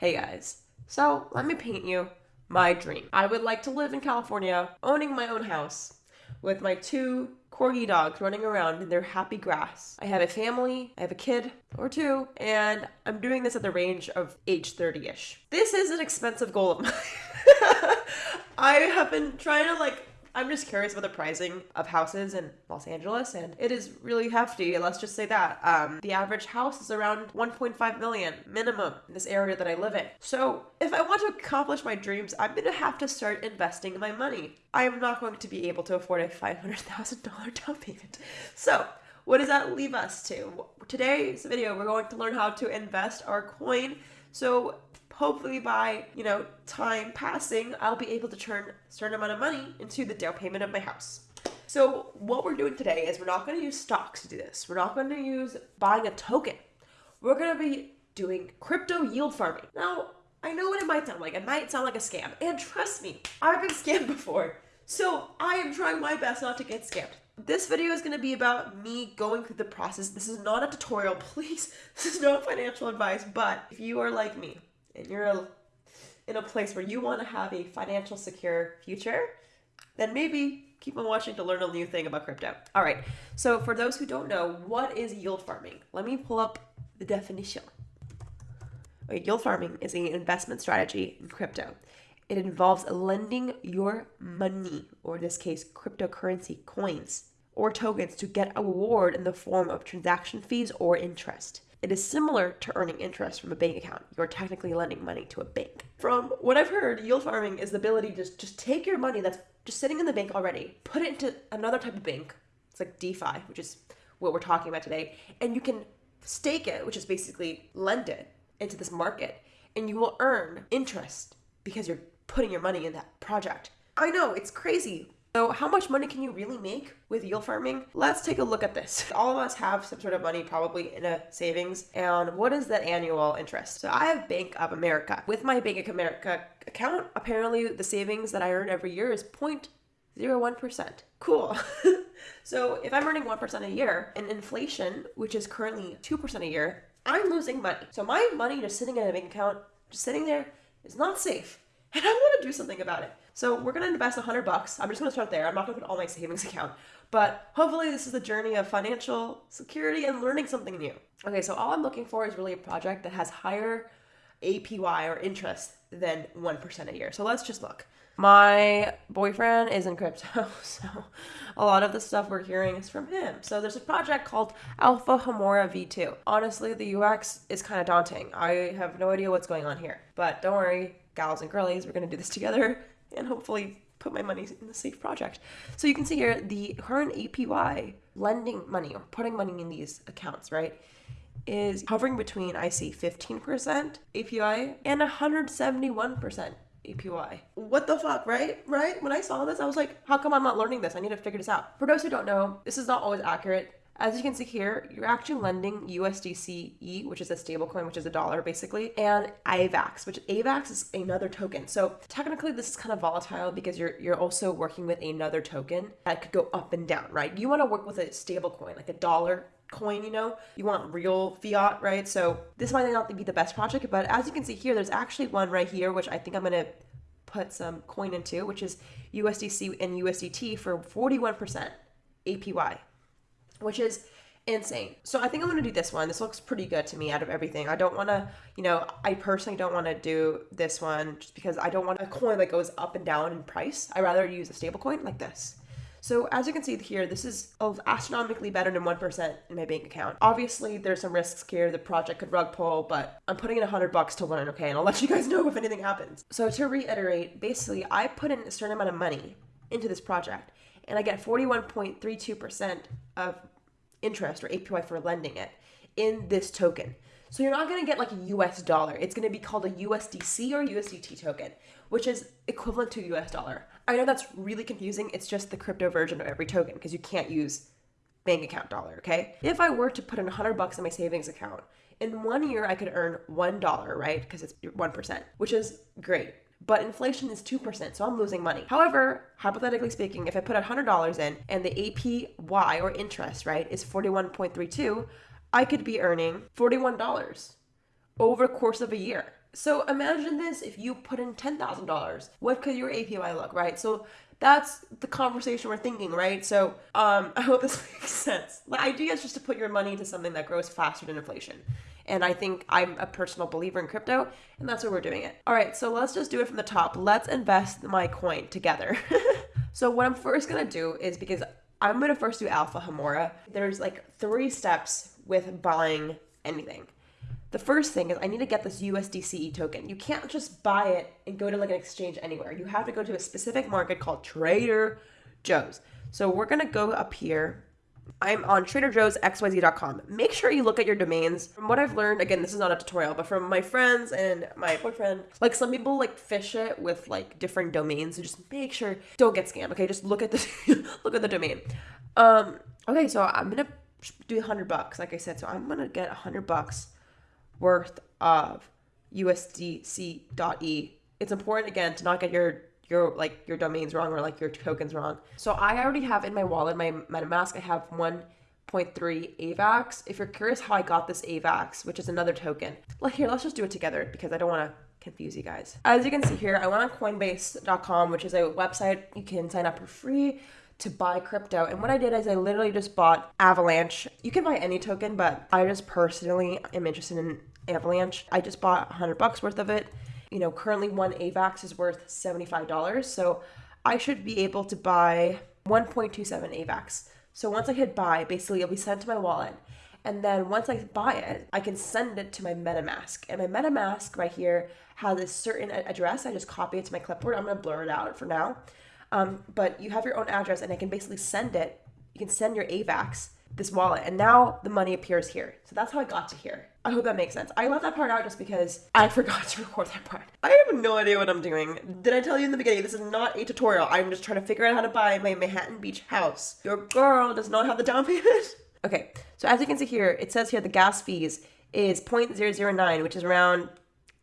Hey guys, so let me paint you my dream. I would like to live in California, owning my own house, with my two corgi dogs running around in their happy grass. I have a family, I have a kid or two, and I'm doing this at the range of age 30 ish. This is an expensive goal of mine. I have been trying to like I'm just curious about the pricing of houses in Los Angeles, and it is really hefty. Let's just say that. Um, the average house is around 1.5 million minimum in this area that I live in. So, if I want to accomplish my dreams, I'm going to have to start investing my money. I am not going to be able to afford a $500,000 down payment. So, what does that leave us to? Today's video, we're going to learn how to invest our coin. So hopefully by, you know, time passing, I'll be able to turn a certain amount of money into the down payment of my house. So what we're doing today is we're not going to use stocks to do this. We're not going to use buying a token. We're going to be doing crypto yield farming. Now, I know what it might sound like. It might sound like a scam. And trust me, I've been scammed before. So I am trying my best not to get scammed. This video is going to be about me going through the process. This is not a tutorial, please. This is not financial advice, but if you are like me, and you're in a place where you want to have a financial secure future, then maybe keep on watching to learn a new thing about crypto. All right. So for those who don't know, what is yield farming? Let me pull up the definition. Okay, yield farming is an investment strategy in crypto. It involves lending your money, or in this case, cryptocurrency coins or tokens, to get a reward in the form of transaction fees or interest. It is similar to earning interest from a bank account. You're technically lending money to a bank. From what I've heard, yield farming is the ability to just, take your money that's just sitting in the bank already, put it into another type of bank. It's like DeFi, which is what we're talking about today. And you can stake it, which is basically lend it into this market. And you will earn interest because you're putting your money in that project. I know, it's crazy. So how much money can you really make with yield farming? Let's take a look at this. All of us have some sort of money probably in a savings. And what is that annual interest? So I have Bank of America. With my Bank of America account, apparently the savings that I earn every year is 0.01%. Cool. so if I'm earning 1% a year and inflation, which is currently 2% a year, I'm losing money. So my money just sitting in a bank account, just sitting there, is not safe. And I want to do something about it. So we're gonna invest a hundred bucks. I'm just gonna start there. I'm not gonna put all my savings account, but hopefully this is a journey of financial security and learning something new. Okay, so all I'm looking for is really a project that has higher APY or interest than one percent a year. So let's just look. My boyfriend is in crypto, so a lot of the stuff we're hearing is from him. So there's a project called Alpha Homora V2. Honestly, the UX is kind of daunting. I have no idea what's going on here, but don't worry, gals and girlies, we're gonna do this together and hopefully put my money in the safe project. So you can see here the current APY lending money or putting money in these accounts, right? Is hovering between I see 15% APY and 171% APY. What the fuck, right? Right? When I saw this, I was like, how come I'm not learning this? I need to figure this out. For those who don't know, this is not always accurate. As you can see here, you're actually lending USDCE, which is a stablecoin, which is a dollar basically, and AVAX, which AVAX is another token. So technically this is kind of volatile because you're you're also working with another token that could go up and down, right? You want to work with a stablecoin, like a dollar coin, you know? You want real fiat, right? So this might not be the best project, but as you can see here, there's actually one right here, which I think I'm gonna put some coin into, which is USDC and USDT for 41% APY which is insane. So I think I'm gonna do this one. This looks pretty good to me out of everything. I don't wanna, you know, I personally don't wanna do this one just because I don't want a coin that goes up and down in price. I rather use a stable coin like this. So as you can see here, this is astronomically better than 1% in my bank account. Obviously, there's some risks here. The project could rug pull, but I'm putting in 100 bucks to learn, okay? And I'll let you guys know if anything happens. So to reiterate, basically, I put in a certain amount of money into this project, and I get 41.32% of interest or APY for lending it in this token. So you're not going to get like a US dollar. It's going to be called a USDC or USDT token, which is equivalent to US dollar. I know that's really confusing. It's just the crypto version of every token because you can't use bank account dollar, okay? If I were to put in 100 bucks in my savings account, in one year I could earn $1, right? Because it's 1%, which is great but inflation is 2%, so I'm losing money. However, hypothetically speaking, if I put $100 in and the APY or interest, right, is 41.32, I could be earning $41 over course of a year. So imagine this if you put in $10,000. What could your APY look, right? So that's the conversation we're thinking, right? So um, I hope this makes sense. The idea is just to put your money into something that grows faster than inflation. And I think I'm a personal believer in crypto, and that's why we're doing it. All right, so let's just do it from the top. Let's invest my coin together. so what I'm first gonna do is because I'm gonna first do Alpha Homora. There's like three steps with buying anything. The first thing is I need to get this USDCE token. You can't just buy it and go to like an exchange anywhere. You have to go to a specific market called Trader Joe's. So we're gonna go up here. I'm on TraderJoe'sXYZ.com. Make sure you look at your domains. From what I've learned, again, this is not a tutorial, but from my friends and my boyfriend, like some people like phish it with like different domains. So just make sure don't get scammed. Okay, just look at the look at the domain. Um, okay, so I'm gonna do 100 bucks, like I said. So I'm gonna get 100 bucks worth of USDC.E. It's important again to not get your your like your domains wrong or like your tokens wrong. So I already have in my wallet, my MetaMask, I have 1.3 AVAX. If you're curious how I got this AVAX, which is another token, like here, let's just do it together because I don't want to confuse you guys. As you can see here, I went on Coinbase.com, which is a website you can sign up for free to buy crypto. And what I did is I literally just bought Avalanche. You can buy any token, but I just personally am interested in Avalanche. I just bought 100 bucks worth of it. You know, currently one AVAX is worth $75. So I should be able to buy 1.27 AVAX. So once I hit buy, basically it'll be sent to my wallet. And then once I buy it, I can send it to my MetaMask. And my MetaMask right here has a certain address. I just copy it to my clipboard. I'm going to blur it out for now. Um, but you have your own address, and I can basically send it. You can send your AVAX this wallet, and now the money appears here. So that's how I got to here. I hope that makes sense. I left that part out just because I forgot to record that part. I have no idea what I'm doing. Did I tell you in the beginning? This is not a tutorial. I'm just trying to figure out how to buy my Manhattan Beach house. Your girl does not have the down payment. okay, so as you can see here, it says here the gas fees is 0.009, which is around,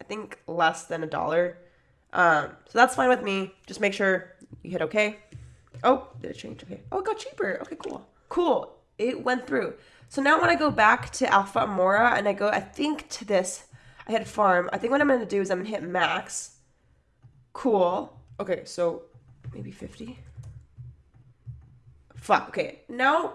I think, less than a dollar. Um, so that's fine with me. Just make sure you hit OK. Oh, did it change? Okay. Oh, it got cheaper. Okay, cool. Cool. It went through. So now when I go back to Alpha Homora and I go, I think to this, I hit farm. I think what I'm going to do is I'm going to hit max. Cool. Okay, so maybe 50. Fuck. Okay, now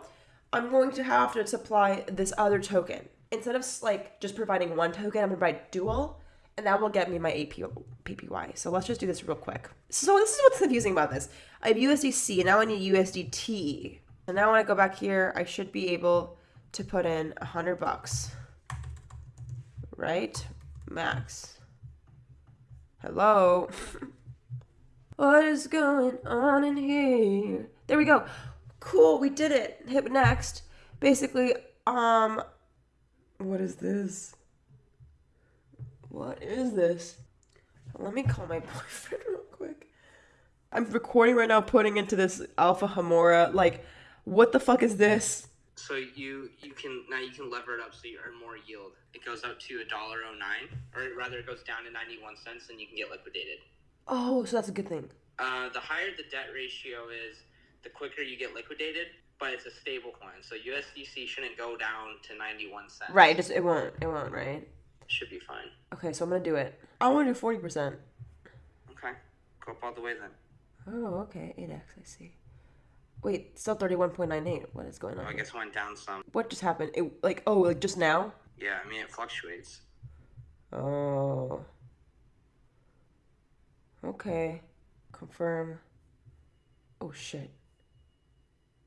I'm going to have to supply this other token. Instead of like just providing one token, I'm going to provide dual and that will get me my AP, PPY. So let's just do this real quick. So this is what's confusing about this. I have USDC, and now I need USDT. And now when I go back here, I should be able to put in a hundred bucks. Right? Max. Hello? what is going on in here? There we go. Cool, we did it. Hit next. Basically, um, what is this? What is this? Let me call my boyfriend real quick. I'm recording right now, putting into this Alpha Homora, Like, what the fuck is this? So you you can now you can lever it up so you earn more yield. It goes up to a dollar oh nine, or rather, it goes down to ninety one cents, and you can get liquidated. Oh, so that's a good thing. Uh, the higher the debt ratio is, the quicker you get liquidated. But it's a stable coin, so USDC shouldn't go down to ninety one cents. Right, just it won't. It won't. Right. Should be fine. Okay, so I'm gonna do it. I want to do forty percent. Okay, go up all the way then. Oh, okay. Eight X. I see. Wait, still thirty one point nine eight. What is going on? Oh, I guess it went down some. What just happened? It like oh like just now? Yeah, I mean it fluctuates. Oh. Okay. Confirm. Oh shit.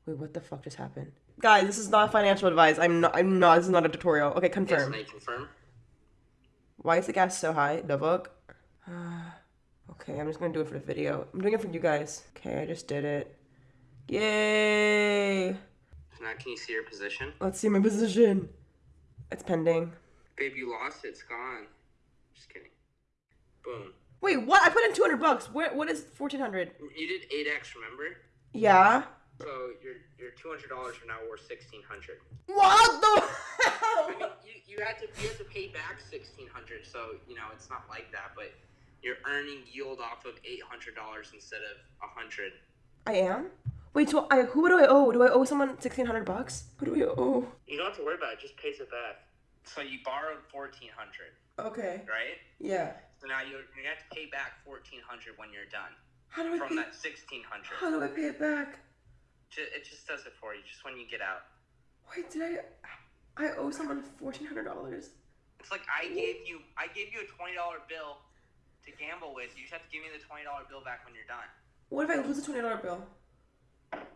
Wait, what the fuck just happened? Guys, this is not financial advice. I'm not. I'm not. This is not a tutorial. Okay, confirm. Yes, confirm. Why is the gas so high? The book. okay, I'm just gonna do it for the video. I'm doing it for you guys. Okay, I just did it. Yay! Now can you see your position? Let's see my position. It's pending. Babe, you lost it. It's gone. Just kidding. Boom. Wait, what? I put in 200 bucks. Where, what is 1400? You did 8x, remember? Yeah. So your your two hundred dollars are now worth sixteen hundred. What the? I mean, you, you had to you had to pay back sixteen hundred, so you know it's not like that, but you're earning yield off of eight hundred dollars instead of a hundred. I am. Wait, so I who do I owe? Do I owe someone sixteen hundred bucks? Who do I owe? You don't have to worry about it. it just pays it back. So you borrowed fourteen hundred. Okay. right? Yeah. So now you're, you're gonna have to pay back fourteen hundred when you're done How do I from pay? that sixteen How do I pay it back? It just does it for you, just when you get out. Wait, did I? I owe someone fourteen hundred dollars. It's like I gave you, I gave you a twenty dollar bill to gamble with. You just have to give me the twenty dollar bill back when you're done. What if I lose a twenty dollar bill?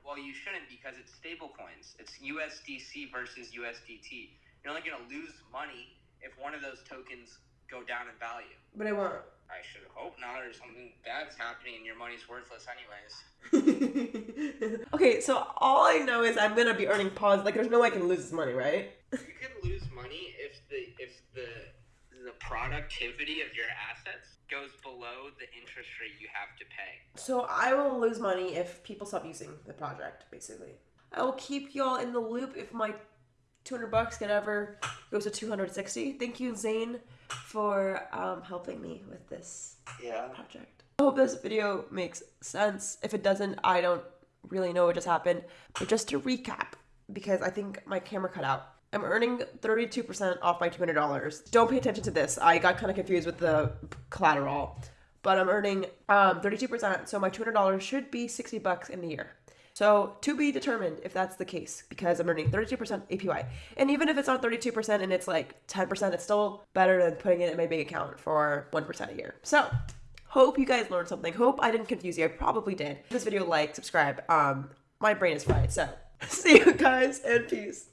Well, you shouldn't because it's stable coins. It's USDC versus USDT. You're only gonna lose money if one of those tokens go down in value. But I won't. I should hope not, or something bad's happening and your money's worthless anyways. okay, so all I know is I'm gonna be earning pause. Like, there's no way I can lose this money, right? You could lose money if the if the the productivity of your assets goes below the interest rate you have to pay. So I will lose money if people stop using the project, basically. I will keep y'all in the loop if my 200 bucks can ever goes to 260. Thank you, Zane, for um, helping me with this Yeah. project. I hope this video makes sense. If it doesn't, I don't really know what just happened. But just to recap, because I think my camera cut out. I'm earning 32% off my $200. Don't pay attention to this. I got kind of confused with the collateral. But I'm earning um, 32%, so my $200 should be 60 bucks in the year. So to be determined if that's the case, because I'm earning 32% APY. And even if it's not 32% and it's like 10%, it's still better than putting it in my bank account for 1% a year. So hope you guys learned something. Hope I didn't confuse you. I probably did. This video, like, subscribe. Um, my brain is fried. So see you guys and peace.